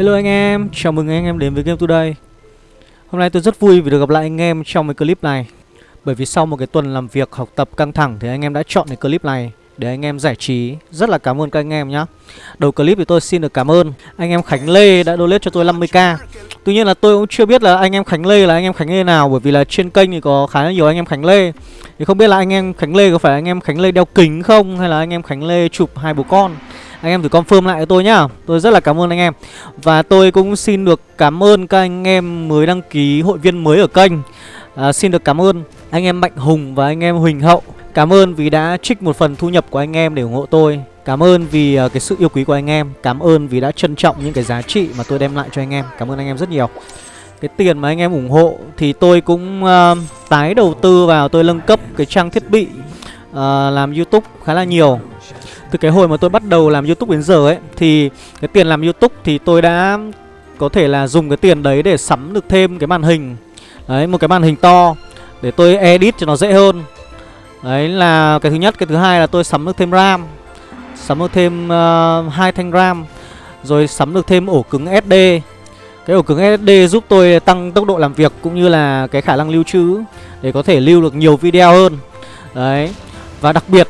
Hello anh em, chào mừng anh em đến với Game Today Hôm nay tôi rất vui vì được gặp lại anh em trong cái clip này Bởi vì sau một cái tuần làm việc học tập căng thẳng thì anh em đã chọn cái clip này để anh em giải trí Rất là cảm ơn các anh em nhé Đầu clip thì tôi xin được cảm ơn anh em Khánh Lê đã donate cho tôi 50k Tuy nhiên là tôi cũng chưa biết là anh em Khánh Lê là anh em Khánh Lê nào Bởi vì là trên kênh thì có khá là nhiều anh em Khánh Lê Thì không biết là anh em Khánh Lê có phải anh em Khánh Lê đeo kính không Hay là anh em Khánh Lê chụp hai bố con anh em thử confirm lại cho tôi nhá. Tôi rất là cảm ơn anh em. Và tôi cũng xin được cảm ơn các anh em mới đăng ký hội viên mới ở kênh. À, Xin được cảm ơn anh em Mạnh Hùng và anh em Huỳnh Hậu. Cảm ơn vì đã trích một phần thu nhập của anh em để ủng hộ tôi. Cảm ơn vì uh, cái sự yêu quý của anh em. Cảm ơn vì đã trân trọng những cái giá trị mà tôi đem lại cho anh em. Cảm ơn anh em rất nhiều. Cái tiền mà anh em ủng hộ thì tôi cũng uh, tái đầu tư vào. Tôi nâng cấp cái trang thiết bị uh, làm Youtube khá là nhiều từ cái hồi mà tôi bắt đầu làm youtube đến giờ ấy Thì cái tiền làm youtube thì tôi đã có thể là dùng cái tiền đấy để sắm được thêm cái màn hình. Đấy một cái màn hình to Để tôi edit cho nó dễ hơn. Đấy là cái thứ nhất. Cái thứ hai là tôi sắm được thêm RAM Sắm được thêm uh, hai thanh RAM Rồi sắm được thêm ổ cứng SD Cái ổ cứng SD giúp tôi tăng tốc độ làm việc Cũng như là cái khả năng lưu trữ Để có thể lưu được nhiều video hơn. Đấy Và đặc biệt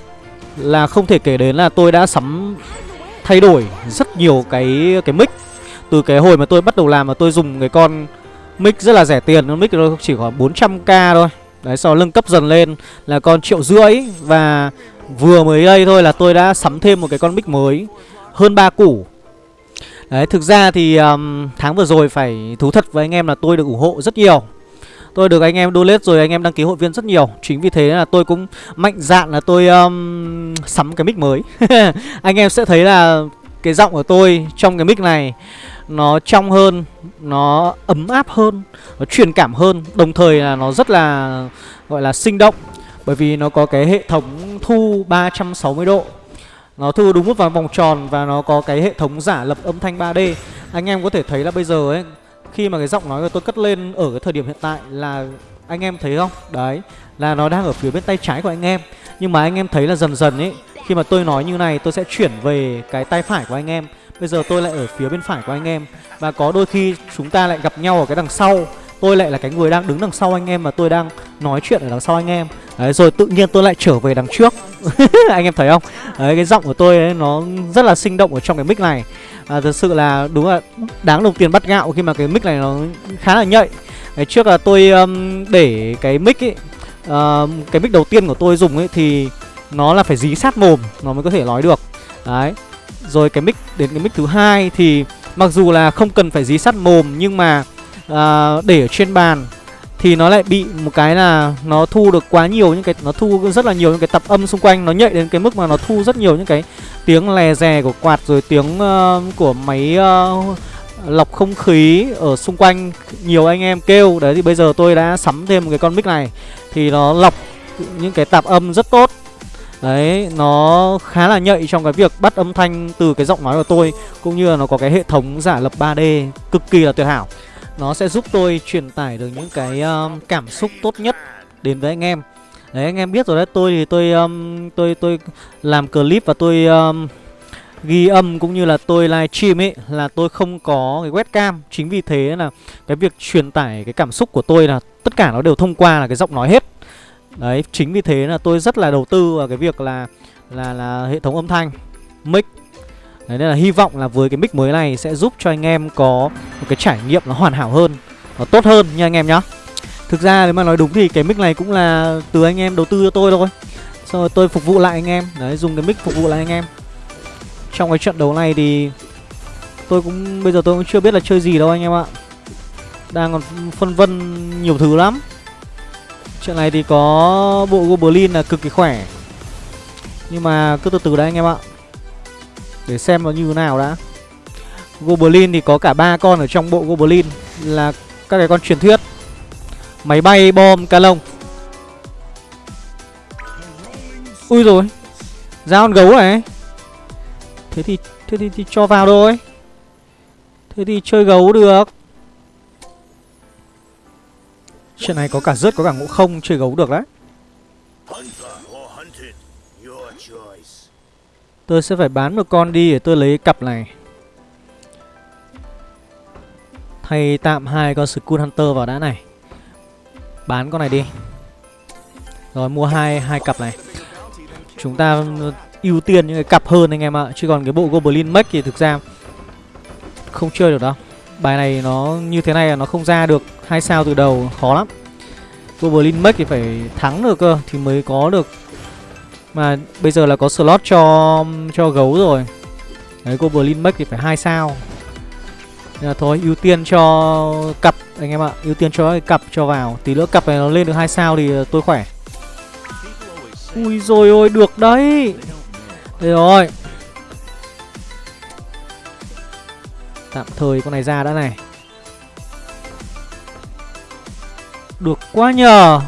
là không thể kể đến là tôi đã sắm thay đổi rất nhiều cái cái mic. Từ cái hồi mà tôi bắt đầu làm mà tôi dùng cái con mic rất là rẻ tiền con mic nó chỉ khoảng 400k thôi. Đấy sau nâng cấp dần lên là con triệu rưỡi và vừa mới đây thôi là tôi đã sắm thêm một cái con mic mới hơn ba củ. Đấy thực ra thì um, tháng vừa rồi phải thú thật với anh em là tôi được ủng hộ rất nhiều. Tôi được anh em donate rồi anh em đăng ký hội viên rất nhiều. Chính vì thế là tôi cũng mạnh dạn là tôi um, sắm cái mic mới. Anh em sẽ thấy là cái giọng của tôi trong cái mic này Nó trong hơn, nó ấm áp hơn, nó truyền cảm hơn. Đồng thời là nó rất là gọi là sinh động. Bởi vì nó có cái hệ thống thu 360 độ. Nó thu đúng vào vòng vòng tròn và nó có cái hệ thống giả lập âm thanh 3D Anh em có thể thấy là bây giờ ấy khi mà cái giọng nói của tôi cất lên ở cái thời điểm hiện tại là anh em thấy không? Đấy, là nó đang ở phía bên tay trái của anh em. Nhưng mà anh em thấy là dần dần ấy, khi mà tôi nói như này tôi sẽ chuyển về cái tay phải của anh em. Bây giờ tôi lại ở phía bên phải của anh em và có đôi khi chúng ta lại gặp nhau ở cái đằng sau. Tôi lại là cái người đang đứng đằng sau anh em mà tôi đang nói chuyện ở đằng sau anh em. Đấy, rồi tự nhiên tôi lại trở về đằng trước. anh em thấy không? Đấy, cái giọng của tôi ấy nó rất là sinh động ở trong cái mic này à, Thật sự là đúng là đáng đồng tiền bắt gạo khi mà cái mic này nó khá là nhạy Ngày trước là tôi um, để cái mic ấy uh, Cái mic đầu tiên của tôi dùng ấy thì nó là phải dí sát mồm nó mới có thể nói được Đấy Rồi cái mic đến cái mic thứ hai thì mặc dù là không cần phải dí sát mồm nhưng mà uh, để ở trên bàn thì nó lại bị một cái là nó thu được quá nhiều những cái nó thu rất là nhiều những cái tập âm xung quanh nó nhạy đến cái mức mà nó thu rất nhiều những cái tiếng lè rè của quạt rồi tiếng uh, của máy uh, lọc không khí ở xung quanh. Nhiều anh em kêu đấy thì bây giờ tôi đã sắm thêm một cái con mic này. Thì nó lọc những cái tạp âm rất tốt. Đấy, nó khá là nhạy trong cái việc bắt âm thanh từ cái giọng nói của tôi Cũng như là nó có cái hệ thống giả lập 3D cực kỳ là tuyệt hảo nó sẽ giúp tôi truyền tải được những cái um, cảm xúc tốt nhất đến với anh em. Đấy anh em biết rồi đấy Tôi thì tôi um, tôi tôi làm clip và tôi um, ghi âm cũng như là tôi live stream ấy Là tôi không có cái webcam. Chính vì thế là cái việc truyền tải cái cảm xúc của tôi là Tất cả nó đều thông qua là cái giọng nói hết. Đấy chính vì thế là tôi rất là đầu tư vào cái việc là là là hệ thống âm thanh mic. Đấy, nên là hy vọng là với cái mic mới này sẽ giúp cho anh em có một cái trải nghiệm nó hoàn hảo hơn Nó tốt hơn nha anh em nhá. Thực ra nếu mà nói đúng thì cái mic này cũng là từ anh em đầu tư cho tôi thôi. Xong rồi tôi phục vụ lại anh em. Đấy dùng cái mic phục vụ lại anh em. Trong cái trận đấu này thì Tôi cũng bây giờ tôi cũng chưa biết là chơi gì đâu anh em ạ. Đang còn phân vân nhiều thứ lắm. Trận này thì có bộ Goblin là cực kỳ khỏe. Nhưng mà cứ từ từ đấy anh em ạ để xem nó như thế nào đã. Goblin thì có cả ba con ở trong bộ Goblin Là các cái con truyền thuyết. Máy bay, bom, ca lông. Ui rồi Ra con gấu này. Thế thì thế thì, thì cho vào thôi. Thế thì chơi gấu được. Chuyện này có cả rớt có cả ngộ không chơi gấu được đấy. Tôi sẽ phải bán một con đi để tôi lấy cặp này. Thay tạm hai con Skull Hunter vào đã này. Bán con này đi. Rồi, mua hai hai cặp này. Chúng ta ừ, ưu tiên những cái cặp hơn anh em ạ, Chứ còn cái bộ Goblin Mech thì thực ra Không chơi được đâu. Bài này nó như thế này là nó không ra được hai sao từ đầu, khó lắm. Goblin Mech thì phải thắng được cơ, Thì mới có được mà bây giờ là có slot cho cho gấu rồi. Đấy, Goblin Mech thì phải hai sao. Nên là thôi, ưu tiên cho cặp, anh em ạ. Ưu tiên cho cái cặp cho vào. Tí nữa cặp này nó lên được hai sao thì ờ, tôi khỏe. Ui rồi ôi, được đấy. Đây rồi. Tạm thời con này ra đã này. Được quá nhờ.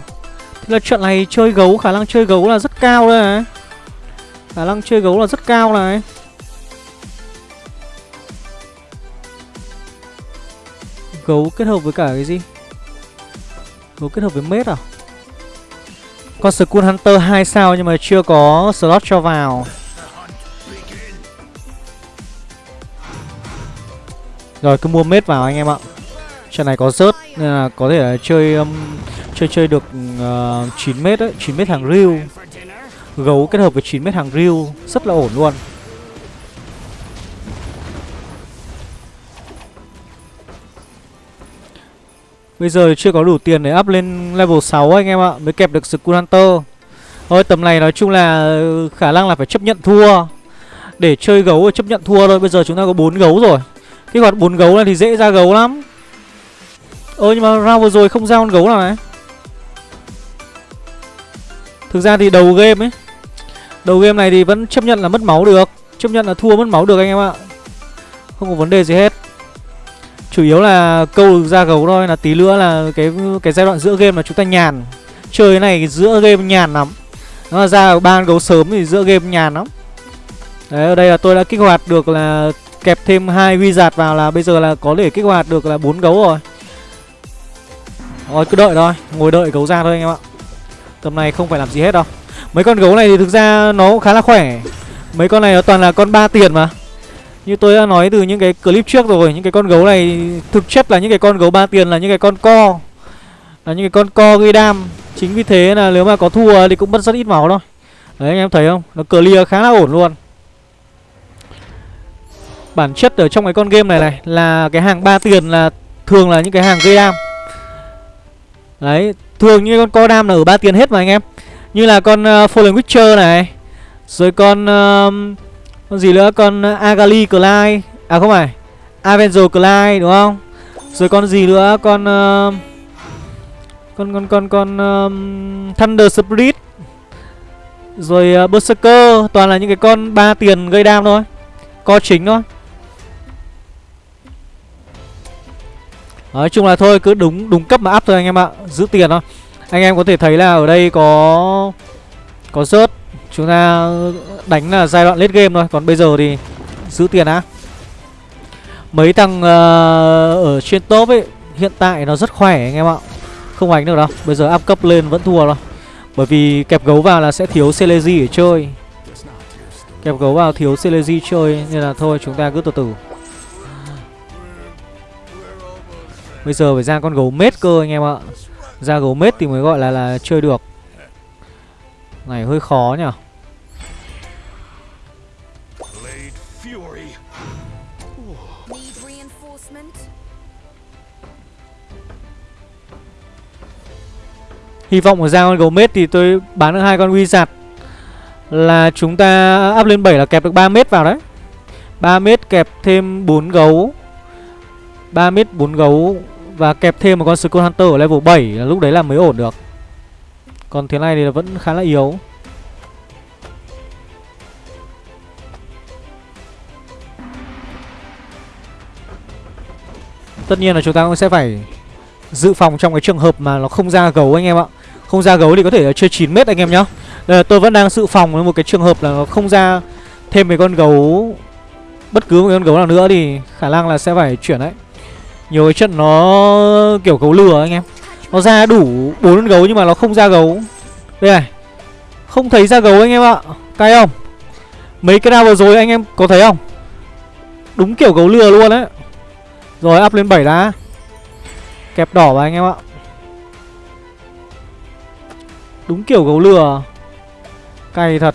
Thế là trận này chơi gấu Khả năng chơi gấu là rất cao đây này Khả năng chơi gấu là rất cao này. Gấu kết hợp với cả cái gì? Gấu kết hợp với mết à? Con Skull Hunter 2 sao nhưng mà chưa có slot cho vào. Rồi cứ mua mết vào anh em ạ. Trận này có rớt nên là có thể là chơi um, chơi chơi được ờ, uh, 9 mét đấy, 9 mét hàng riu Gấu kết hợp với 9 mét hàng riu rất là ổn luôn. Bây giờ chưa có đủ tiền để up lên level 6 anh em ạ Mới kẹp được Skull Hunter. Thôi tầm này nói chung là khả năng là phải chấp nhận thua. Để chơi gấu chấp nhận thua thôi Bây giờ chúng ta có 4 gấu rồi. Cái hoạt 4 gấu này thì dễ ra gấu lắm. Ơ nhưng mà round vừa rồi không ra con gấu nào này. Thực ra thì đầu game ấy, Đầu game này thì vẫn chấp nhận là mất máu được. Chấp nhận là thua mất máu được anh em ạ. Không có vấn đề gì hết. Chủ yếu là câu ra gấu thôi, Là tí nữa là cái cái giai đoạn giữa game là chúng ta nhàn. Chơi cái này giữa game nhàn lắm. Nó là ra ban gấu sớm thì giữa game nhàn lắm. Đấy, ở đây là tôi đã kích hoạt được là Kẹp thêm hai wizard vào là bây giờ là có thể kích hoạt được là bốn gấu rồi. Rồi cứ đợi thôi. Ngồi đợi gấu ra thôi anh em ạ. Tầm này không phải làm gì hết đâu. Mấy con gấu này thì thực ra nó cũng khá là khỏe. Mấy con này nó toàn là con ba tiền mà. Như tôi đã nói từ những cái clip trước rồi Những cái con gấu này thực chất là những cái con gấu ba tiền là những cái con co. Là những cái con co gây đam. Chính vì thế là nếu mà có thua thì cũng mất rất ít máu thôi. Đấy anh em thấy không? Nó clear khá là ổn luôn. Bản chất ở trong cái con game này này Là cái hàng ba tiền là thường là những cái hàng gây đam. Đấy, thường như con co đam là ở ba tiền hết mà anh em. Như là con uh, Fallen Witcher này. Rồi con uh, con gì nữa, con ờ, Agali Clyde. À không phải. Avenger Clyde đúng không? Rồi con gì nữa, con uh, con con con con um, Thunder Spirit. Rồi uh, Berserker toàn là những cái con ba tiền gây đam thôi. Co chính thôi. Nói chung là thôi cứ đúng đúng cấp mà áp thôi anh em ạ Giữ tiền thôi. Anh em có thể thấy là ở đây có Có rớt Chúng ta đánh là giai đoạn late game thôi Còn bây giờ thì giữ tiền á Mấy thằng uh, ở trên top ấy Hiện tại nó rất khỏe anh em ạ. Không đánh được đâu Bây giờ áp cấp lên vẫn thua đâu Bởi vì kẹp gấu vào là sẽ thiếu Celeji để chơi. Kẹp gấu vào thiếu Celeji chơi Nên là thôi chúng ta cứ từ từ. Bây giờ phải ra con gấu mết cơ anh em ạ. Ra gấu mết thì mới gọi là là chơi được. Này hơi khó nhỉ? Hy vọng mà ra con gấu mết thì tôi bán được hai con wizard. Là chúng ta up lên 7 là kẹp được 3 mét vào đấy. 3 mét kẹp thêm 4 gấu. 3 mét 4 gấu và kẹp thêm một con Skull Hunter ở level 7 là lúc đấy là mới ổn được. Còn thế này thì vẫn khá là yếu. Tất nhiên là chúng ta cũng sẽ phải dự phòng trong cái trường hợp mà nó không ra gấu anh em ạ. Không ra gấu thì có thể là chơi 9m anh em nhá. Đây là tôi vẫn đang dự phòng với một cái trường hợp là nó không ra thêm mấy con gấu, Bất cứ một con gấu nào nữa thì khả năng là sẽ phải chuyển đấy nhiều cái trận nó kiểu gấu lừa anh em. Nó ra đủ bốn gấu nhưng mà nó không ra gấu. Đây này. Không thấy ra gấu anh em ạ. Cay không? Mấy cái nào vừa rồi anh em có thấy không? Đúng kiểu gấu lừa luôn đấy. Rồi, up lên 7 đã Kẹp đỏ vào anh em ạ. Đúng kiểu gấu lừa. Cay thật.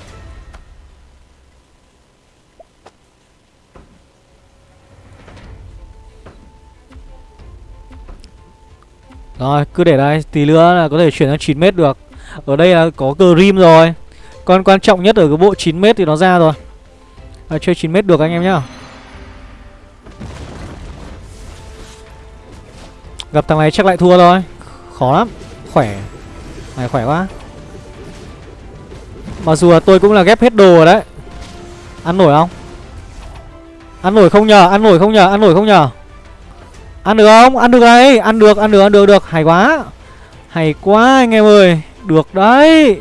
Rồi cứ để đây Tí nữa là có thể chuyển sang 9m được. Ở đây là có Grim rồi. Con quan trọng nhất ở cái bộ 9m thì nó ra rồi. À, Chơi 9m được anh em nhá. Gặp thằng này chắc lại thua thôi. Khó lắm. Khỏe. Này khỏe quá. Mặc dù là tôi cũng là ghép hết đồ rồi đấy. Ăn nổi không? Ăn nổi không nhờ Ăn nổi không nhờ Ăn nổi không nhờ. Ăn được không? Ăn được đấy Ăn được Ăn được Ăn được được. Hay quá. Hay quá, anh em ơi. Được đấy.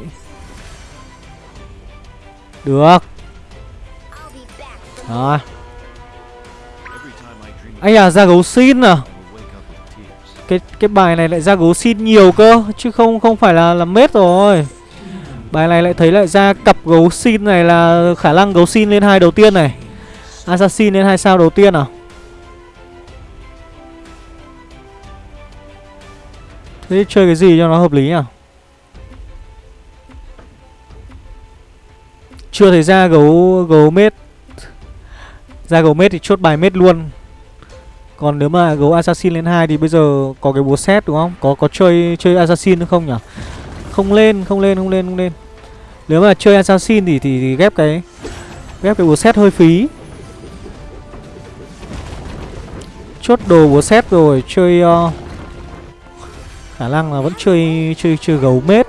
Được. Đó. Anh à ra gấu xin à? Cái cái bài này lại ra gấu xin nhiều cơ, chứ không không phải là là mết rồi. Bài này lại thấy lại ra cặp gấu xin này là khả năng gấu xin lên hai đầu tiên này. Assassin lên hai sao đầu tiên à? Thế chơi cái gì cho nó hợp lý nhỉ? chưa thấy ra gấu gấu mết ra gấu mết thì chốt bài mết luôn còn nếu mà gấu assassin lên 2 thì bây giờ có cái búa xét đúng không? Có có chơi chơi assassin nữa không nhỉ? Không lên, không lên, không lên, không lên. Nếu mà chơi assassin thì thì, thì ghép cái ghép cái búa xét hơi phí. Chốt đồ búa xét rồi, chơi uh, khả năng là vẫn chơi chơi chơi gấu mết.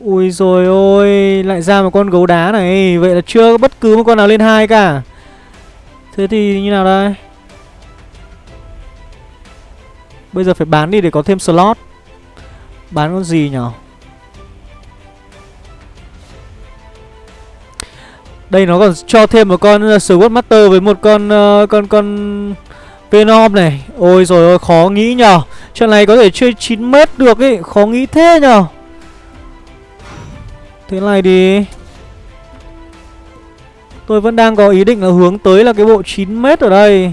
Ui rồi ôi, lại ra một con gấu đá này, vậy là chưa có bất cứ một con nào lên hai cả. Thế thì như nào đây Bây giờ phải bán đi để có thêm slot Bán con gì nhở Đây nó còn cho thêm một con uh, Sword Master với một con uh, con con Venom này. Ôi rồi ôi khó nghĩ nhở. Trận này có thể chơi 9 mét được ấy, khó nghĩ thế nhở. Thế này đi. Tôi vẫn đang có ý định là hướng tới là cái bộ 9m ở đây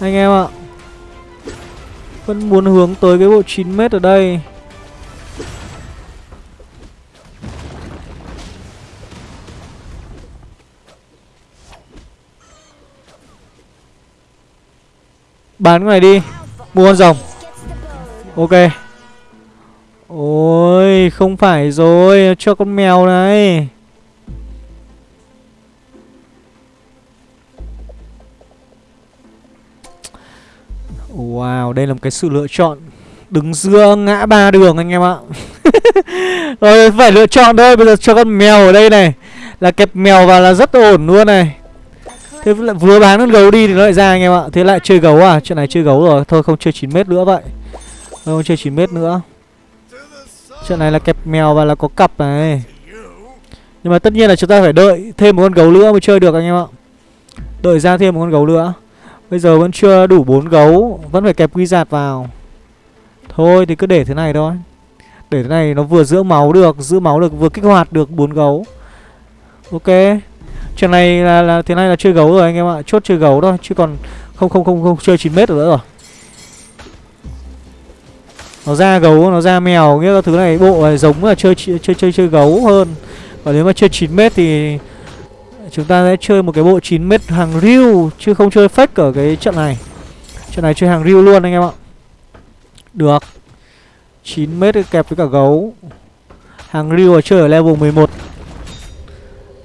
Anh em ạ Vẫn muốn hướng tới cái bộ 9m ở đây Bán cái này đi. Mua con rồng. Ok. Ôi, không phải rồi. Cho con mèo này. Wow, đây là một cái sự lựa chọn Đứng giữa ngã ba đường anh em ạ. Rồi, phải lựa chọn thôi. Bây giờ cho con mèo ở đây này. Là kẹp mèo vào là rất ổn luôn này. Thế lại vừa bán con gấu đi thì nó lại ra anh em ạ. Thế lại chơi gấu à? Chuyện này chơi gấu rồi. Thôi, không chơi 9m nữa vậy. Không chơi 9m nữa. Chuyện này là kẹp mèo và là có cặp này. Nhưng mà tất nhiên là chúng ta phải đợi thêm một con gấu nữa mới chơi được anh em ạ. Đợi ra thêm một con gấu nữa. Bây giờ vẫn chưa đủ bốn gấu. Vẫn phải kẹp quy giạt vào. Thôi, thì cứ để thế này thôi. Để thế này nó vừa giữ máu được, Giữ máu được, vừa kích hoạt được bốn gấu. Ok. Trận này là, là thế này là chơi gấu rồi anh em ạ. Chốt chơi gấu thôi Chứ còn không không không không chơi 9 mét nữa rồi. Nó ra gấu nó ra mèo nghĩa là thứ này bộ này giống là chơi chơi chơi chơi gấu hơn. Còn nếu mà chơi 9 mét thì chúng ta sẽ chơi một cái bộ 9 mét hàng riu, chứ không chơi fake ở cái trận này. Trận này chơi hàng riu luôn anh em ạ. Được. 9 mét kẹp với cả gấu. Hàng riu ở chơi ở level 11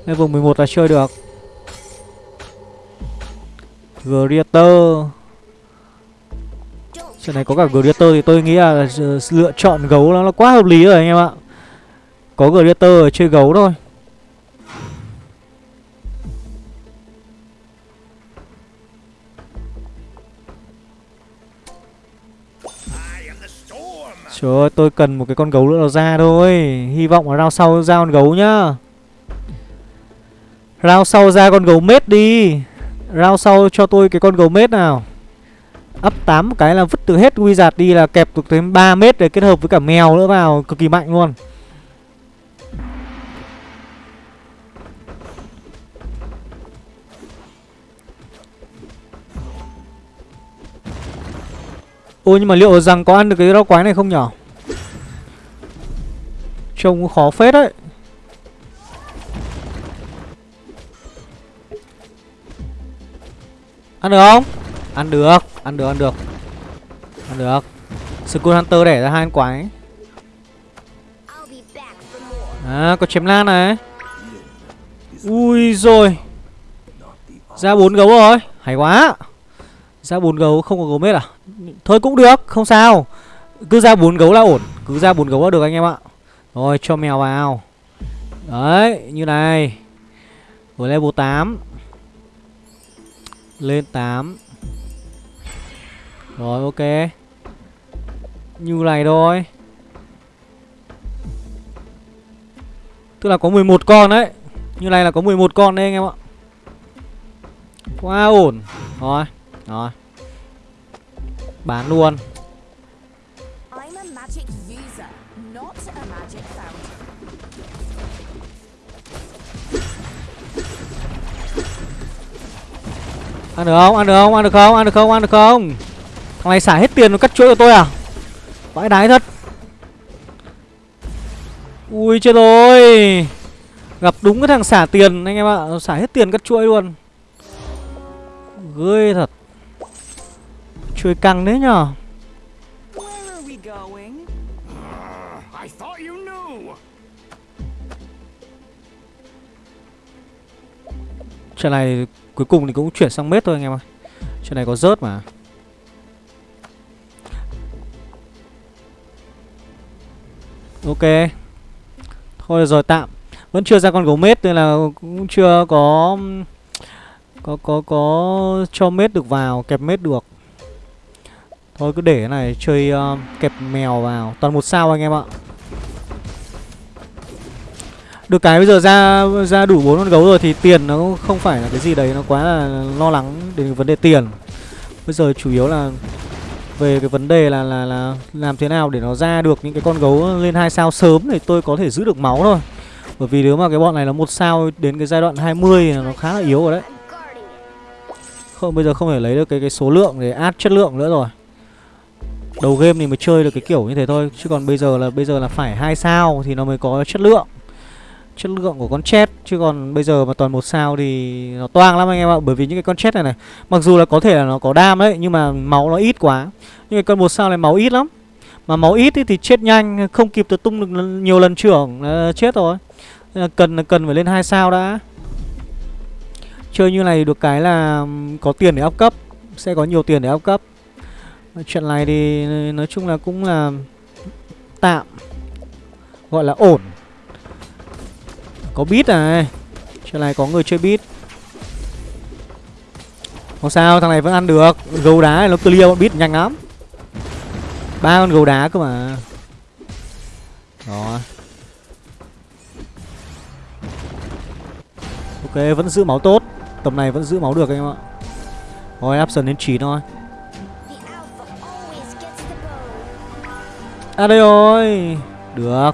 level 11 là chơi được. Greater. Trận này có cả Greater thì tôi nghĩ là lựa chọn gấu nó nó quá hợp lý rồi anh em ạ. Có Greater ở chơi gấu thôi. Trời ơi, tôi cần một cái con gấu nữa nó ra thôi. Hy vọng là round sau ra con gấu nhá. Round sau ra con gấu mết đi. Round sau cho tôi cái con gấu mết nào. Up 8 cái là vứt từ hết wizard đi là kẹp được tới 3 mét để kết hợp với cả mèo nữa vào, Cực kỳ mạnh luôn. Ôi nhưng mà liệu rằng có ăn được cái rau quái này không nhở? Trông khó phết đấy. Ăn được không? Ăn được, ăn được, ăn được. Ăn được. School Hunter để ra hai con quái. À, có chém lan này. Ui rồi. Ra bốn gấu rồi. Hay quá. Ra bốn gấu không có gấu mết à? Thôi cũng được không sao. Cứ ra bốn gấu là ổn. Cứ ra bốn gấu là được anh em ạ. Rồi cho mèo vào. Đấy như này. Với level 8 lên 8 Rồi, ok. Như này thôi. Tức là có 11 con đấy. Như này là có 11 con đấy anh em ạ. Quá ổn. Rồi Rồi. Bán luôn. Ăn được không? Ăn được không? Ăn được không? Ăn được không? Ăn được không? Thằng này xả hết tiền nó cắt chuỗi của tôi à? Vãi đái thật Ui chết rồi Gặp đúng cái thằng xả tiền anh em ạ Nó Xả hết tiền cắt chuỗi luôn Ghê thật Chuỗi căng đấy nhở knew. Trận này cuối cùng thì cũng chuyển sang mết thôi anh em ơi. Chuyện này có rớt mà. Ok. Thôi rồi tạm. Vẫn chưa ra con gấu mết nên là cũng chưa có Có có có cho mết được vào Kẹp mết được. Thôi cứ để cái này chơi uh, kẹp mèo vào. Toàn một sao anh em ạ được cái bây giờ ra ra đủ bốn con gấu rồi thì tiền nó cũng không phải là cái gì đấy nó quá là lo lắng đến vấn đề tiền. Bây giờ chủ yếu là về cái vấn đề là là là làm thế nào để nó ra được những cái con gấu lên hai sao sớm để tôi có thể giữ được máu thôi. Bởi vì nếu mà cái bọn này nó một sao đến cái giai đoạn 20 thì nó khá là yếu rồi đấy. Không bây giờ không thể lấy được cái cái số lượng để át chất lượng nữa rồi. Đầu game thì mới chơi được cái kiểu như thế thôi, chứ còn bây giờ là bây giờ là phải hai sao thì nó mới có chất lượng chất lượng của con chết, chứ còn bây giờ mà toàn một sao thì nó toang lắm anh em ạ. Bởi vì những cái con chết này này, mặc dù là có thể là nó có đam đấy, nhưng mà máu nó ít quá. Nhưng cái con một sao này máu ít lắm. Mà máu ít thì chết nhanh, không kịp tự tung được nhiều lần trưởng ờ, chết rồi. Cần cần phải lên hai sao đã. Chơi như này được cái là có tiền để áp cấp, sẽ có nhiều tiền để áp cấp. Chuyện này thì, nói chung là cũng là tạm, gọi là ổn có bit này Chuyện này có người chơi bit. Không sao, thằng này vẫn ăn được. Gấu đá này nó clear bọn bit nhanh lắm. Ba con gấu đá cơ mà. Đó. Ok, vẫn giữ máu tốt. Tầm này vẫn giữ máu được anh em ạ. Rồi option đến 9 thôi. À đây rồi. Được.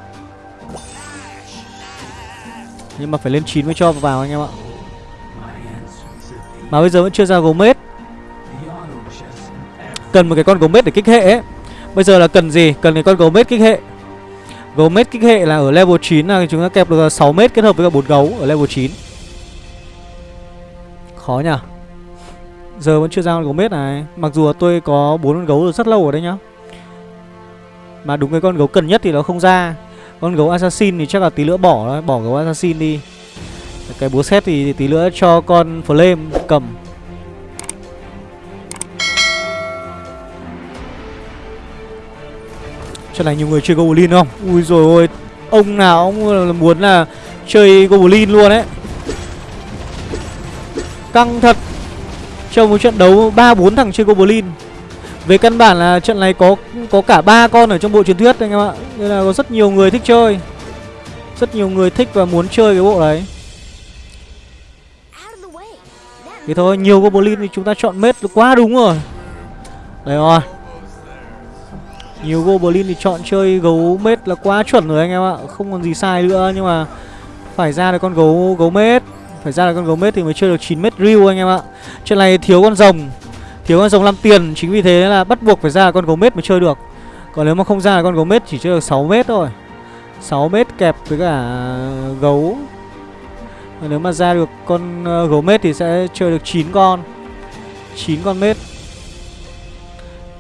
Nhưng mà phải lên 9 mới cho vào anh em ạ. Mà bây giờ vẫn chưa ra gấu mết. Cần một cái con gấu mết để kích hệ ấy. Bây giờ là cần gì? Cần cái con gấu mết kích hệ. Gấu mết kích hệ là ở level 9 là chúng ta kẹp được 6 mét kết hợp với cả 4 gấu ở level 9 Khó nhỉ? Giờ vẫn chưa ra con gấu mết này. Mặc dù là tôi có 4 con gấu rồi rất lâu rồi đấy nhá. Mà đúng cái con gấu cần nhất thì nó không ra. Con gấu assassin thì chắc là tí nữa bỏ Bỏ gấu assassin đi. Cái búa xét thì tí nữa cho con flame cầm. Chắc là nhiều người chơi Goblin không? Ui rồi ôi, Ông nào ông muốn là chơi Goblin luôn ấy. Căng thật. Trong một trận đấu 3-4 thằng chơi Goblin về căn bản là trận này có có cả ba con ở trong bộ truyền thuyết anh em ạ. Nên là có rất nhiều người thích chơi. Rất nhiều người thích và muốn chơi cái bộ đấy. Thì thôi, nhiều Goblin thì chúng ta chọn mết quá đúng rồi. Đấy rồi. Nhiều Goblin thì chọn chơi gấu mết là quá chuẩn rồi anh em ạ. Không còn gì sai nữa nhưng mà Phải ra được con gấu gấu mết. Phải ra được con gấu mết thì mới chơi được 9 mét real anh em ạ. Trận này thiếu con rồng. Thiếu con rồng 5 tiền, Chính vì thế là bắt buộc phải ra con gấu mết mới chơi được. Còn nếu mà không ra con gấu mết chỉ chơi được 6 mét thôi. 6 mét kẹp với cả gấu. Và Nếu mà ra được con ờ, gấu mết thì sẽ chơi được 9 con. 9 con mết.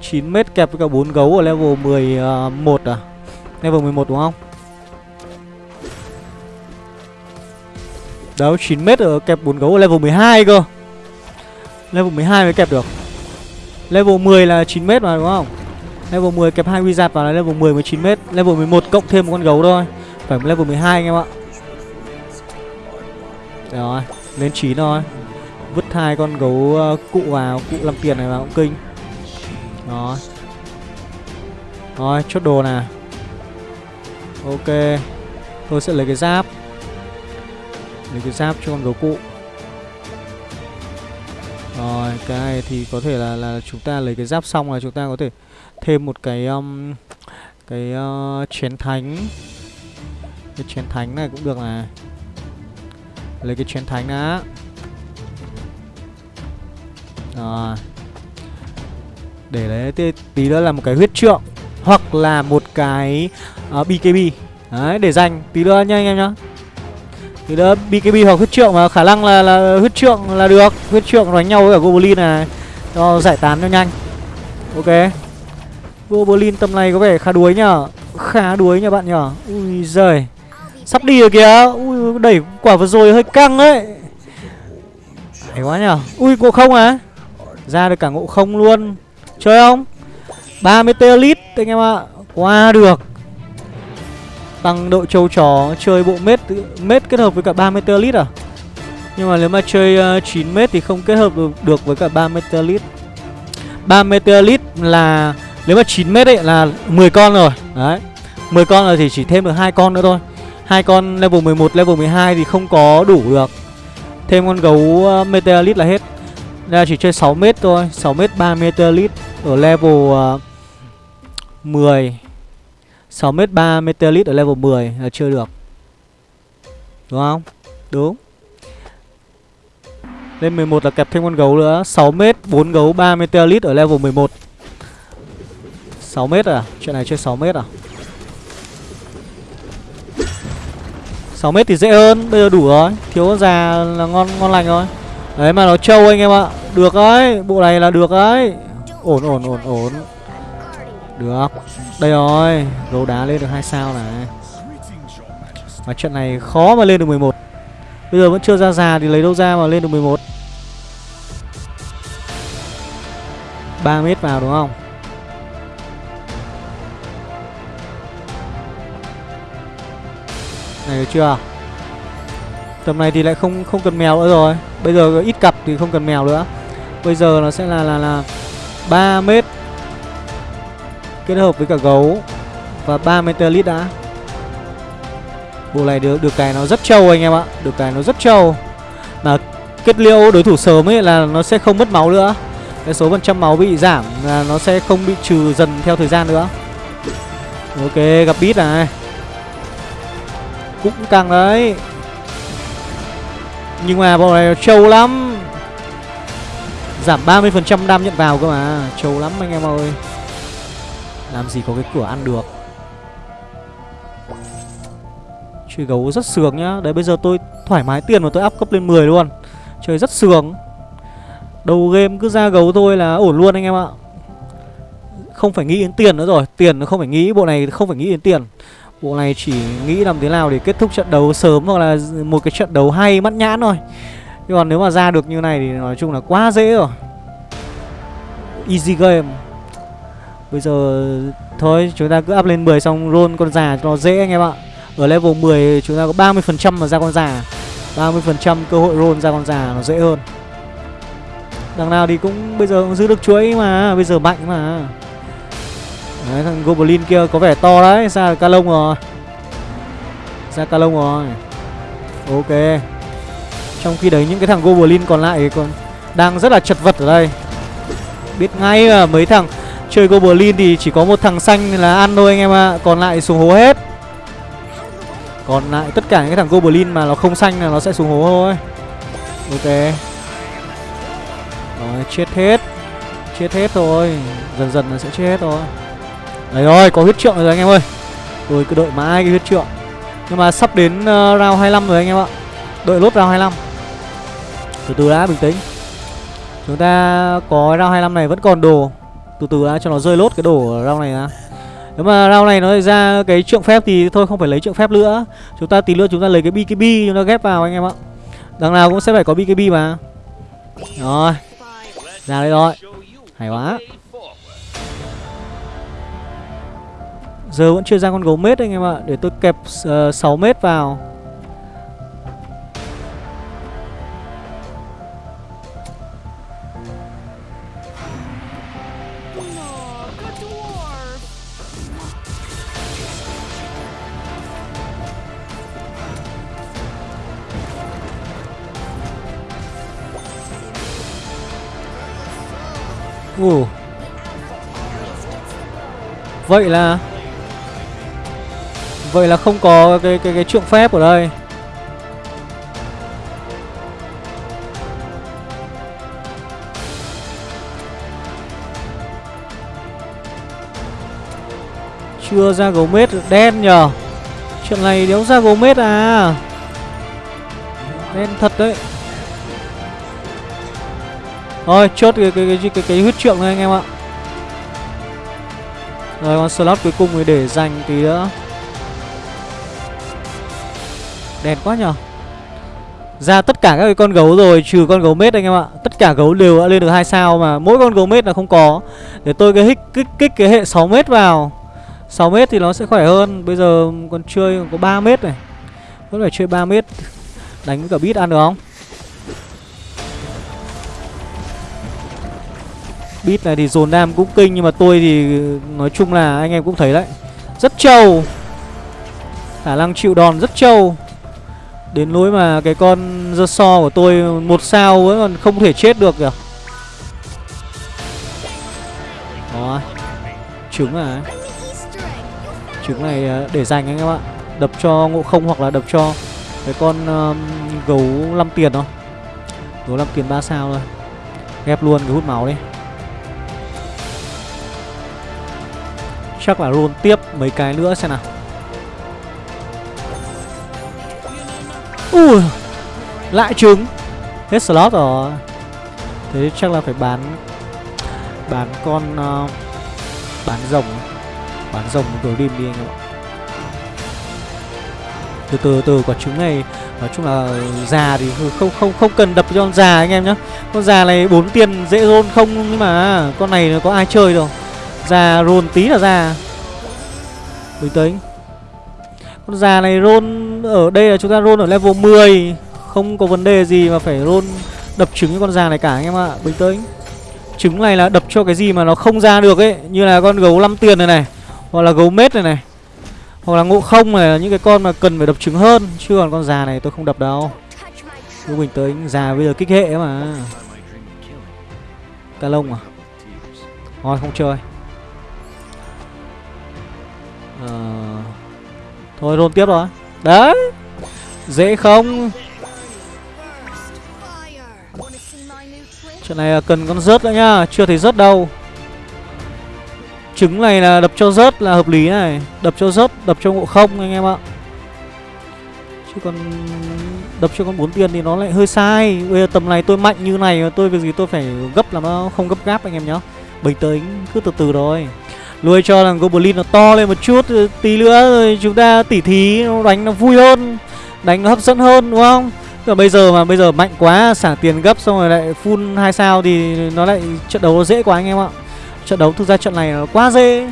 9 mét kẹp với cả 4 gấu ở level 11 ờ, à? Level 11 đúng không? Đó 9 mét ở kẹp 4 gấu ở level 12 cơ. Level 12 mới kẹp được. Level 10 là 9 mét mà, đúng không? Level 10 kẹp 2 wizard vào là level 10 mới 9 mét. Level 11 cộng thêm một con gấu thôi. Phải level 12 anh em ạ. Rồi, Lên 9 thôi. Vứt hai con gấu ờ, cụ vào, Cụ làm tiền này vào cũng kinh. Rồi. Rồi, chốt đồ nè Ok. Tôi sẽ lấy cái giáp. Lấy cái giáp cho con gấu cụ. Rồi cái này thì có thể là là chúng ta lấy cái giáp xong là chúng ta có thể thêm một cái um, cái uh, chén thánh. Cái chén thánh này cũng được này. Lấy cái chén thánh đã. Rồi. Để lấy tí, tí nữa là một cái huyết trượng hoặc là một cái ờ, uh, BKB đấy để dành tí nữa nha anh em nhá thì đó BKB hoặc huyết trượng mà khả năng là là huyết trượng là được. Huyết trượng đánh nhau với cả goblin này. Cho giải tán cho nhanh. Ok. Goblin tầm này có vẻ khá đuối nhở? Khá đuối nhở bạn nhở? Ui giời. Sắp đi rồi kìa. Ui, đẩy quả vừa rồi hơi căng đấy hay quá nhở? Ui, ngộ không à? Ra được cả ngộ không luôn. Chơi không? 30 lít, anh em ạ. Qua được tăng độ châu chó chơi bộ mết mết kết hợp với cả 30 lít à? Nhưng mà nếu mà chơi uh, 9 mét thì không kết hợp được, được với cả 30 lít 30 lít là nếu mà 9 mét ấy là 10 con rồi đấy. 10 con rồi thì chỉ thêm được hai con nữa thôi. Hai con level 11 level 12 thì không có đủ được. Thêm con gấu ờ, uh, meteorite là hết. Đây là chỉ chơi 6 mét thôi 6 mét 3 meteorite ở level ờ, uh, 10 6 mét 3 meteorite ở level 10 là chưa được. Đúng không? Đúng. Lên 11 là kẹp thêm con gấu nữa. 6m 4 gấu 3 meteorite ở level 11 6m à? Chuyện này chơi 6m à? 6m thì dễ hơn, bây giờ đủ rồi. Thiếu con già là ngon ngon lành rồi. Đấy, mà nó trâu anh em ạ. Được đấy bộ này là được đấy ổn ổn ổn ổn được. Đây rồi gấu đá lên được hai sao này. Mà trận này khó mà lên được 11 Bây giờ vẫn chưa ra già thì lấy đâu ra mà lên được 11 3 mét vào đúng không? Này, được chưa? Tầm này thì lại không không cần mèo nữa rồi. Bây giờ ít cặp thì không cần mèo nữa. Bây giờ nó sẽ là là là 3 mét. Kết hợp với cả gấu Và ba metalit đã. Bộ này được được cái nó rất trâu anh em ạ, Được cái nó rất trâu. Mà kết liễu đối thủ sớm ấy là nó sẽ không mất máu nữa. Cái số phần trăm máu bị giảm là nó sẽ không bị trừ dần theo thời gian nữa. Ok, gặp bít này. Cũng căng đấy. Nhưng mà bộ này trâu lắm. Giảm 30% đam nhận vào cơ mà. Trâu lắm anh em ơi. Làm gì có cái cửa ăn được? Chơi gấu rất sướng nhá. Đấy, bây giờ tôi thoải mái tiền mà tôi up cấp lên 10 luôn. Chơi rất sướng. Đầu game cứ ra gấu thôi là ổn luôn anh em ạ. Không phải nghĩ đến tiền nữa rồi. Tiền nó không phải nghĩ. Bộ này không phải nghĩ đến tiền. Bộ này chỉ nghĩ làm thế nào để kết thúc trận đấu sớm Hoặc là một cái trận đấu hay mắt nhãn thôi. Nhưng còn nếu mà ra được như này thì nói chung là quá dễ rồi. Easy game. Bây giờ, thôi, chúng ta cứ up lên 10 xong roll con già cho nó dễ anh em ạ. Ở level 10 chúng ta có 30% mà ra con già. 30% cơ hội roll ra con già nó dễ hơn. Đằng nào thì cũng, bây giờ cũng giữ được chuỗi mà, Bây giờ mạnh mà. Đấy, thằng Goblin kia có vẻ to đấy, Ra ca lông rồi. Ra ca lông rồi. Ok. Trong khi đấy những cái thằng Goblin còn lại còn Đang rất là chật vật ở đây. Biết ngay là mấy thằng Chơi Goblin thì chỉ có một thằng xanh là ăn thôi anh em ạ. À. Còn lại xuống hố hết. Còn lại tất cả những cái thằng Goblin mà nó không xanh là nó sẽ xuống hố thôi. Ok. Rồi chết hết. Chết hết thôi Dần dần nó sẽ chết hết thôi Đấy rồi có huyết trượng rồi anh em ơi. Tôi cứ đợi mãi cái huyết trượng. Nhưng mà sắp đến uh, round 25 rồi anh em ạ. Đợi lốt round 25 Từ từ đã bình tĩnh. Chúng ta có round 25 này vẫn còn đồ. Từ từ đã cho nó rơi lốt cái đồ ở round này ra Nếu mà round này nó ra cái trượng phép thì thôi không phải lấy trượng phép nữa. Chúng ta tí nữa chúng ta lấy cái BKB chúng ta ghép vào anh em ạ. Đằng nào cũng sẽ phải có BKB mà. Rồi Ra đây rồi Hay quá. Giờ vẫn chưa ra con gấu mết anh em ạ. Để tôi kẹp ờ, uh, 6 mét vào. Ồ Vậy là Vậy là không có cái cái cái trượng phép ở đây. Chưa ra gấu mết, đen nhờ. Chuyện này đéo ra gấu mết à. Đen thật đấy. Thôi chốt cái cái cái cái, cái, cái huyết trượng này anh em ạ. Rồi con slot cuối cùng thì để dành tí nữa. đèn quá nhờ Ra tất cả các cái con gấu rồi Trừ con gấu mết anh em ạ. Tất cả gấu đều đã lên được hai sao mà Mỗi con gấu mết là không có. Để tôi cái hích kích, kích cái hệ 6 mét vào. 6 mét thì nó sẽ khỏe hơn. Bây giờ còn chơi có 3 mét này. Vẫn phải chơi 3 mét. Đánh với cả bít ăn được không? Bit này thì dồn nam cũng kinh Nhưng mà tôi thì nói chung là anh em cũng thấy đấy. Rất trâu. Khả năng chịu đòn rất trâu. Đến nỗi mà cái con The so của tôi một sao vẫn còn không thể chết được kìa. Đó. Trứng à Trứng này à, để dành anh em ạ. Đập cho ngộ không hoặc là đập cho Cái con um, gấu 5 tiền thôi. Gấu 5 tiền 3 sao thôi. Ghép luôn cái hút máu đi. Chắc là roll tiếp mấy cái nữa xem nào. Ui Lại trứng. Hết slot rồi. Thế chắc là phải bán Bán con uh, Bán rồng. Bán rồng rồi đêm đi anh em ạ. Từ từ từ quả trứng này Nói chung là già thì không không không cần đập cho con già anh em nhá. Con già này bốn tiền dễ roll không Nhưng mà con này có ai chơi đâu ra roll tí là ra. Bình tĩnh. Con già này roll ở đây là chúng ta roll ở level 10 Không có vấn đề gì mà phải roll đập trứng cho con già này cả anh em ạ. Bình tĩnh. Trứng này là đập cho cái gì mà nó không ra được ấy. Như là con gấu 5 tiền này này, Hoặc là gấu mết này này, Hoặc là ngộ không này là những cái con mà cần phải đập trứng hơn. Chứ còn con già này tôi không đập đâu. Cứ bình tĩnh, Già bây giờ kích hệ mà. Ca lông à? Thôi không chơi. Ờ... Thôi roll tiếp rồi Đấy. Dễ không? Chuyện này cần con rớt nữa nhá Chưa thấy rớt đâu. Trứng này là đập cho rớt là hợp lý này. Đập cho rớt, đập cho ngộ không anh em ạ. Chứ còn đập cho con bốn tiền thì nó lại hơi sai. Bây giờ tầm này tôi mạnh như này Tôi việc gì tôi phải gấp làm nó không gấp gáp anh em nhá. Bình tĩnh, cứ từ từ rồi lui cho thằng Goblin nó to lên một chút Tí nữa rồi chúng ta tỉ thí Đánh nó vui hơn Đánh nó hấp dẫn hơn đúng không? Còn bây giờ mà bây giờ mạnh quá Xả tiền gấp xong rồi lại full 2 sao Thì nó lại trận đấu nó dễ quá anh em ạ. Trận đấu thực ra trận này nó quá dễ.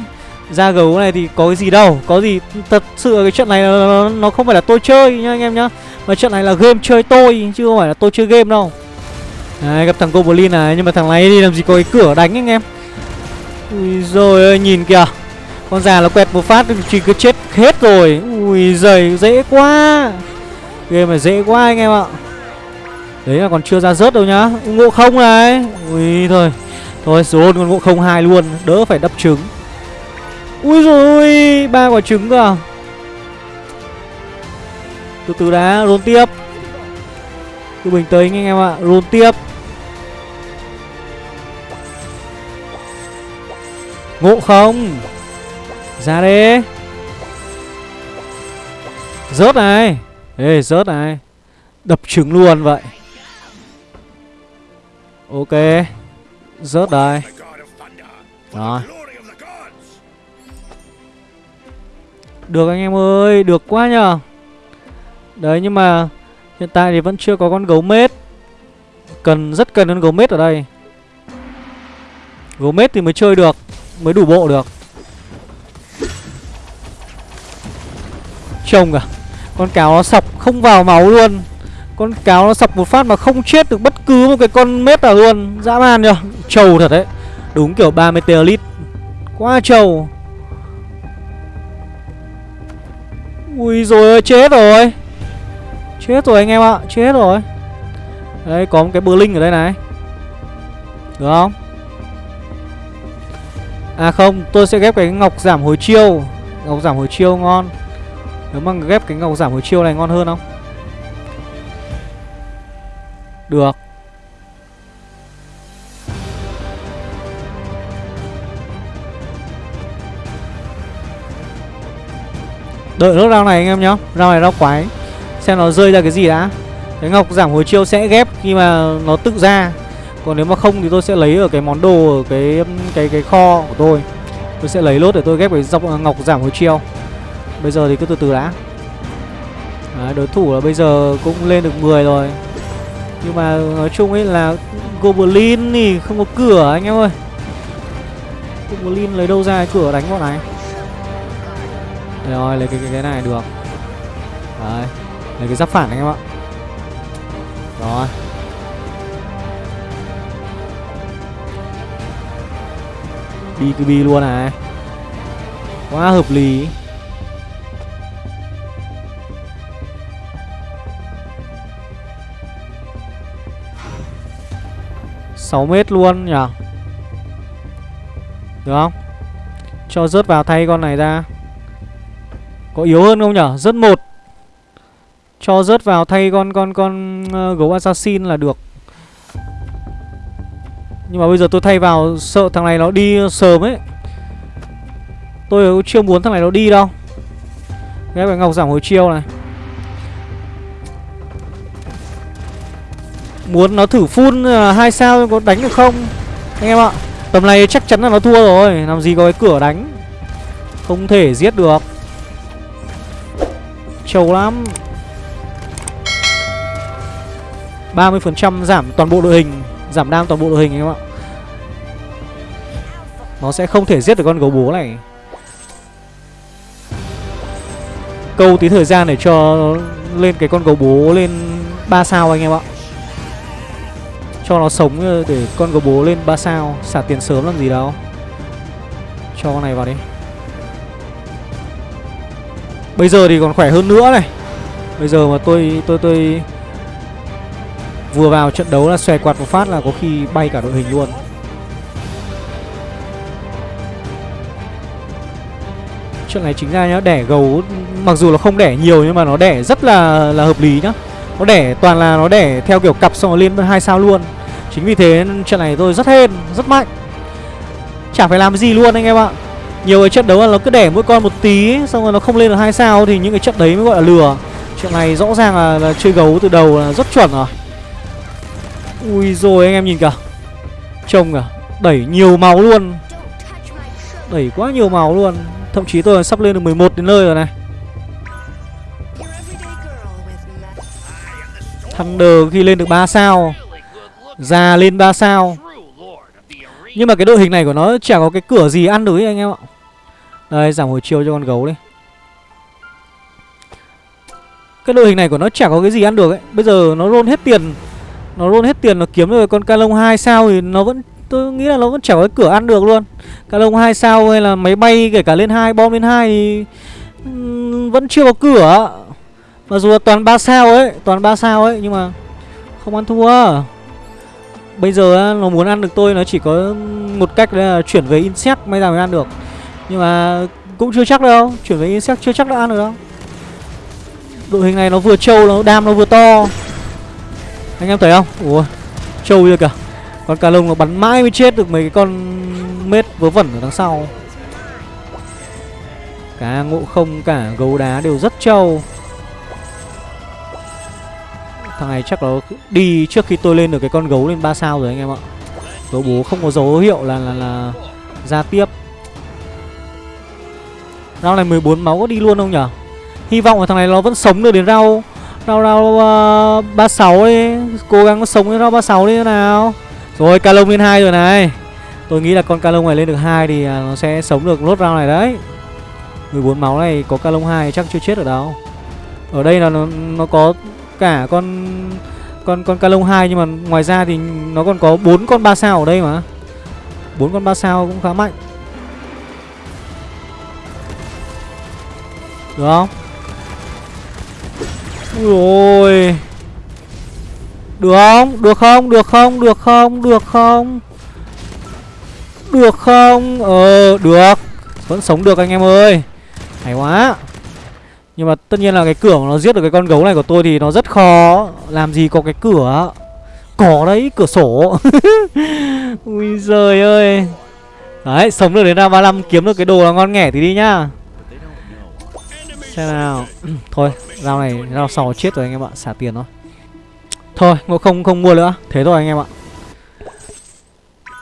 Ra gấu này thì có cái gì đâu Có gì thật sự cái trận này nó, nó không phải là tôi chơi nha anh em nhá Mà trận này là game chơi tôi Chứ không phải là tôi chơi game đâu. Đấy gặp thằng Goblin này Nhưng mà thằng này đi làm gì có cái cửa đánh anh em. Ui rồi ơi, nhìn kìa. Con già nó quẹt một phát chỉ cứ chết hết rồi. Ui giời, dễ quá. Game này dễ quá anh em ạ. Đấy là còn chưa ra rớt đâu nhá. Ngộ không này. Ui thôi. Thôi số hôn con ngộ không hai luôn. Đỡ phải đập trứng. Ui rồi, ba quả trứng cơ. À? Từ từ đã, roll tiếp. Cứ bình tĩnh anh em ạ, Roll tiếp. Ngộ không? Ra đi. Rớt này. Ê, rớt này. Đập trứng luôn vậy. Ok. Rớt đây. Đó. Rồi Được anh em ơi, Được quá nhờ. Đấy, nhưng mà Hiện tại thì vẫn chưa có con gấu mết. Cần, rất cần con gấu mết ở đây. Gấu mết thì mới chơi được. Mới đủ bộ được. Trông à Con cáo nó sọc không vào máu luôn. Con cáo nó sọc một phát mà không chết được bất cứ một cái con mết nào luôn. Dã man nhờ, Trâu thật đấy. Đúng kiểu 3 meteorit. Quá trâu. Ui rồi ơi chết rồi. Chết rồi anh em ạ, Chết rồi. Đấy có một cái bờ linh ở đây này. Được không? À không, tôi sẽ ghép cái ngọc giảm hồi chiêu. Ngọc giảm hồi chiêu ngon. Nếu mà ghép cái ngọc giảm hồi chiêu này ngon hơn không? Được. Đợi nốt rau này anh em nhá. Rau này rau quái. Xem nó rơi ra cái gì đã. Cái ngọc giảm hồi chiêu sẽ ghép khi mà nó tự ra. Còn nếu mà không thì tôi sẽ lấy ở cái món đồ ở cái cái cái kho của tôi. Tôi sẽ lấy lốt để tôi ghép cái dọc à, ngọc giảm hồi chiêu Bây giờ thì cứ từ từ đã. Đấy, đối thủ là bây giờ cũng lên được 10 rồi. Nhưng mà nói chung ấy là Goblin thì không có cửa anh em ơi. Goblin lấy đâu ra cái cửa đánh bọn này? Rồi lấy cái, cái cái này được. Đấy Lấy cái giáp phản anh em ạ. Rồi. Đi bi luôn này. Quá hợp lý. Sáu mét luôn nhỉ? Được không? Cho rớt vào thay con này ra. Có yếu hơn không nhở? Rớt một. Cho rớt vào thay con con con uh, gấu assassin là được. Nhưng mà bây giờ tôi thay vào sợ thằng này nó đi sớm ấy. Tôi chưa muốn thằng này nó đi đâu. Ghép cái ngọc giảm hồi chiêu này. Muốn nó thử phun à, hai sao có đánh được không? Anh em ạ, Tầm này chắc chắn là nó thua rồi. Làm gì có cái cửa đánh. Không thể giết được. Trâu lắm. 30% giảm toàn bộ đội hình. Giảm đam toàn bộ đội hình anh em ạ. Nó sẽ không thể giết được con gấu bố này. Câu tí thời gian để cho lên cái con gấu bố lên 3 sao anh em ạ. Cho nó sống để con gấu bố lên 3 sao, Xả tiền sớm làm gì đâu. Cho con này vào đi. Bây giờ thì còn khỏe hơn nữa này. Bây giờ mà tôi tôi tôi Vừa vào trận đấu là xòe quạt một phát là có khi bay cả đội hình luôn. Trận này chính ra nhá Đẻ gấu Mặc dù là không đẻ nhiều nhưng mà nó đẻ rất là là hợp lý nhá. Nó đẻ toàn là nó đẻ theo kiểu cặp xong rồi lên hai sao luôn. Chính vì thế trận này tôi rất hên Rất mạnh. Chả phải làm gì luôn anh em ạ. Nhiều cái trận đấu là nó cứ đẻ mỗi con một tí xong rồi nó không lên được hai sao thì những cái trận đấy mới gọi là lừa. Chuyện này rõ ràng là, là chơi gấu từ đầu là rất chuẩn rồi ui rồi anh em nhìn kìa. Trông kìa, đẩy nhiều máu luôn. Đẩy quá nhiều máu luôn. Thậm chí tôi sắp lên được 11 đến nơi rồi này. Thunder khi lên được 3 sao, Già lên 3 sao. Nhưng mà cái đội hình này của nó chẳng có cái cửa gì ăn được ấy anh em ạ. Đây, giảm hồi chiêu cho con gấu đi. Cái đội hình này của nó chẳng có cái gì ăn được ấy. Bây giờ nó roll hết tiền. Nó roll hết tiền nó kiếm được con ca lông 2 sao Thì nó vẫn, tôi nghĩ là nó vẫn chẻo cái cửa ăn được luôn. Ca lông 2 sao hay là máy bay kể cả lên 2 bom lên 2 thì Vẫn chưa có cửa. Mặc dù là toàn 3 sao ấy, Toàn 3 sao ấy, nhưng mà Không ăn thua. Bây giờ nó muốn ăn được tôi, nó chỉ có một cách là chuyển về insect may ra mới ăn được. Nhưng mà cũng chưa chắc đâu, Chuyển về insect chưa chắc đã ăn được đâu. Đội hình này nó vừa trâu, nó đam nó vừa to. Anh em thấy không? Ủa trâu chưa kìa. Con cà lông nó bắn mãi mới chết được mấy cái con mết vớ vẩn ở đằng sau. Cả ngộ không cả gấu đá đều rất trâu. Thằng này chắc nó đi trước khi tôi lên được cái con gấu lên 3 sao rồi anh em ạ. Gấu bố không có dấu hiệu là là, là ra tiếp. Rau này 14 máu có đi luôn không nhở? Hy vọng là thằng này nó vẫn sống được đến rau Rau rau ờ, uh, 36 đi Cố gắng sống với rau 36 đi thế nào Rồi ca lên 2 rồi này Tôi nghĩ là con ca này lên được 2 thì à, nó sẽ sống được lốt rau này đấy 14 máu này có ca 2 chắc chưa chết ở đâu Ở đây là nó, nó có cả con con con ca 2 nhưng mà ngoài ra thì nó còn có bốn con 3 sao ở đây mà. bốn con 3 sao cũng khá mạnh. Được không? Rồi. Được không? Được không? Được không? Được không? Được không? Được không? Ờ, được. Vẫn sống được anh em ơi. Hay quá. Nhưng mà tất nhiên là cái cửa mà nó giết được cái con gấu này của tôi thì nó rất khó Làm gì có cái cửa Có đấy, cửa sổ Ui giời ơi Đấy, sống được đến ra 35 kiếm được cái đồ là ngon nghẻ thì đi nhá Xem nào. Thôi, dao này, dao sò chết rồi anh em ạ, xả tiền thôi. Thôi, ngộ không không mua nữa. Thế thôi anh em ạ.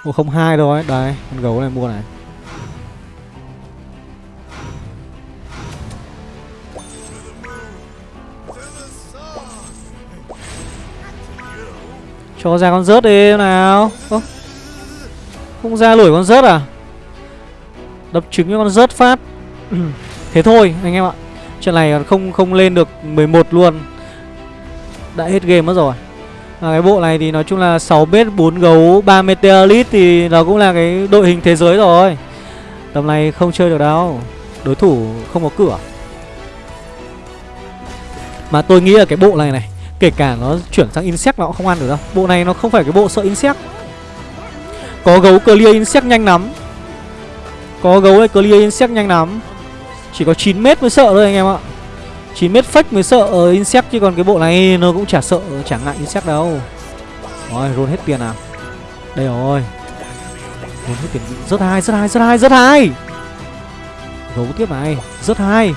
Ngộ không hai rồi đấy, con gấu này mua này. Cho ra con rớt đi nào? Ô, Không ra lủi con rớt à? Đập trứng cho con rớt phát. Thế thôi anh em ạ. Trận này không không lên được 11 luôn. Đã hết game mất rồi. À, Cái bộ này thì nói chung là 6 bếp 4 gấu 3 meteorite Thì nó cũng là cái đội hình thế giới rồi. Tầm này không chơi được đâu. Đối thủ không có cửa. Mà tôi nghĩ là cái bộ này này Kể cả nó chuyển sang insect nó cũng không ăn được đâu. Bộ này nó không phải cái bộ sợ insect. Có gấu clear insect nhanh lắm. Có gấu này clear insect nhanh lắm. Chỉ có 9 mét mới sợ thôi anh em ạ. 9 mét fake mới sợ ở insect, Chứ còn cái bộ này nó cũng chả sợ Chẳng ngại insect đâu. Rồi roll hết tiền nào Đây rồi. Roll hết tiền. Rất hay rất hay rất hay rất hay! Gấu tiếp này. Rất hay!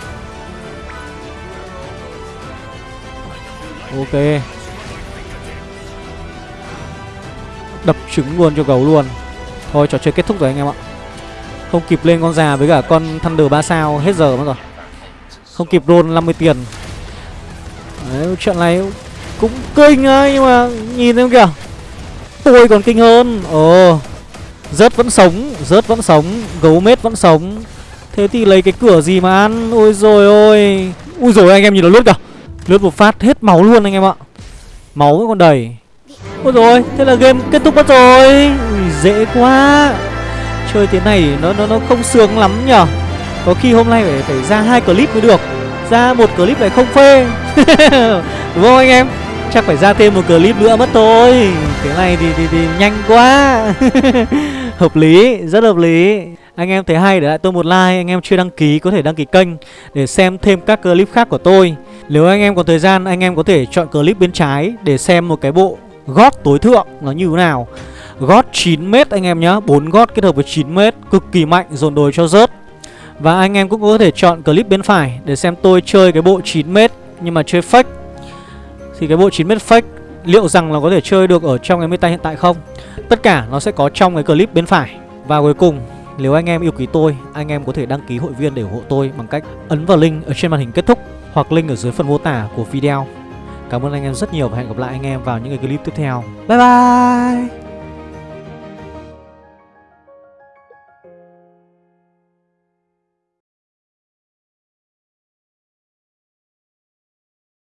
Ok. Đập trứng luôn cho gấu luôn. Thôi, trò chơi kết thúc rồi anh em ạ. Không kịp lên con già với cả con Thunder 3 sao Hết giờ mất rồi. Không kịp roll 50 tiền. Đấy chuyện này cũng kinh ấy Nhưng mà nhìn thấy không kìa. Tôi còn kinh hơn. Ồ Rớt vẫn sống Rớt vẫn sống Gấu mết vẫn sống. Thế thì lấy cái cửa gì mà ăn? Ôi rồi ôi. Ui rồi anh em nhìn nó lướt kìa. Lướt một phát hết máu luôn anh em ạ. Máu vẫn còn đầy. Ôi rồi thế là game kết thúc mất rồi. Ui, Dễ quá. Chơi thế này nó nó nó không sướng lắm nhở? Có khi hôm nay phải phải ra hai clip mới được. Ra một clip lại không phê. Đúng không anh em? Chắc phải ra thêm một clip nữa mất thôi. Thế này thì, thì, thì nhanh quá. Hợp lý, rất hợp lý. Anh em thấy hay để lại tôi một like Anh em chưa đăng ký có thể đăng ký kênh Để xem thêm các clip khác của tôi. Nếu anh em có thời gian anh em có thể chọn clip bên trái để xem một cái bộ gót tối thượng nó như thế nào. Gót 9m anh em nhá 4 gót kết hợp với 9m cực kỳ mạnh, dồn đồi cho rớt Và anh em cũng có thể chọn clip bên phải để xem tôi chơi cái bộ 9m nhưng mà chơi fake Thì cái bộ 9m fake liệu rằng là có thể chơi được ở trong cái meta hiện tại không Tất cả nó sẽ có trong cái clip bên phải Và cuối cùng, nếu anh em yêu quý tôi, Anh em có thể đăng ký hội viên để ủng hộ tôi Bằng cách ấn vào link ở trên màn hình kết thúc hoặc link ở dưới phần mô tả của video. Cảm ơn anh em rất nhiều và hẹn gặp lại anh em vào những cái clip tiếp theo. Bye bye!